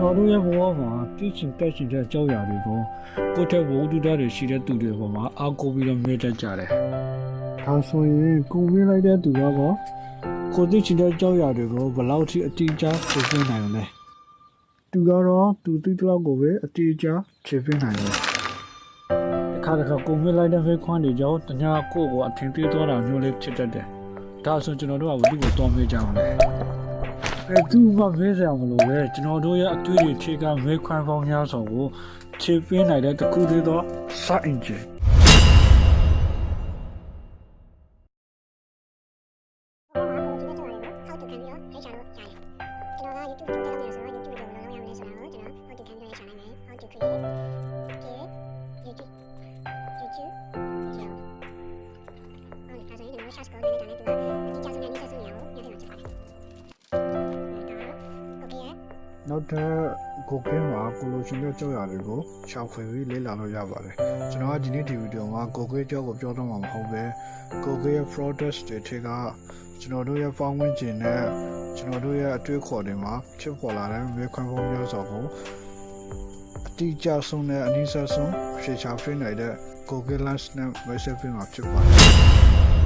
ရဲ့ဘဝမှာသိချင်တက်ချင်တဲ့အကြောင်းအရာတွေကိုကိုယ့်ထက်ဝိုးတူတာတွေရှိတဲ့သူတွေပေါ်မှာအားကိုးပြီးတော့မေ့တတ်ကြတယ်။ဒါဆိုရင်ကိုမေ့လိုက်တဲ့သူကတော့ကိုသိချင်တဲ့အကြောင်းအရာတွေကိုဘယ်လောက်ထိအတိအကျဖြေပြနိုင်လဲ။သူကတော့သူသိတဲ့လောက်ကိုပဲအတိအကျဖြေပြနိုင်တယ်။တစ်ခါတစ်ခါကိုမေ့လိုက်တဲ့ဖေးခွန်းတွေကြောင့်တ냐ကိုယ့်ကိုအထင်သေးသွားတာမျိုးလေးဖြစ်တတ်တယ်။ဒါဆိုကျွန်တော်တို့ကဘယ်သူ့ကိုတော်မေ့ကြအောင်လဲ။ အဲသူမှမဲဆရာမလို့ပဲကျွန်တော်တို့ရဲ့အတွေ့အကြုံခြေကမဲခွန်းပေါင်းများစွာကိုခြေပင်းနိုင်တဲ့တခုသေးသောစအင်ဂျင်နောက်ထပ်ကိုကင်းမှာကိုလိုရှင်တဲ့ ကြောက်ရတွေကိုရှောက်ခွေပြီးလေ့လာလို့ရပါတယ်ကျွန်တော်ကဒီနေ့ဒီဗီဒီယိုမှာကိုကင်းကြောက်ကိုပြောတော့မှာမဟုတ်ပဲကိုကင်းရဲ့ products တွေထဲကကျွန်တော်တို့ရဲ့ပေါင်းဝင်ကျင်နဲ့ကျွန်တော်တို့ရဲ့အတွေ့အခေါ်တွေမှာဖြစ်ပေါ်လာတဲ့မေခွန်းပုံမျိုးစုံကိုအတိအကျဆုံးနဲ့အနည်းဆက်ဆုံးရှေ့ချာဖိနိုင်တဲ့ကိုကင်း lunch နဲ့ recipe မှာဖြစ်ပါတယ်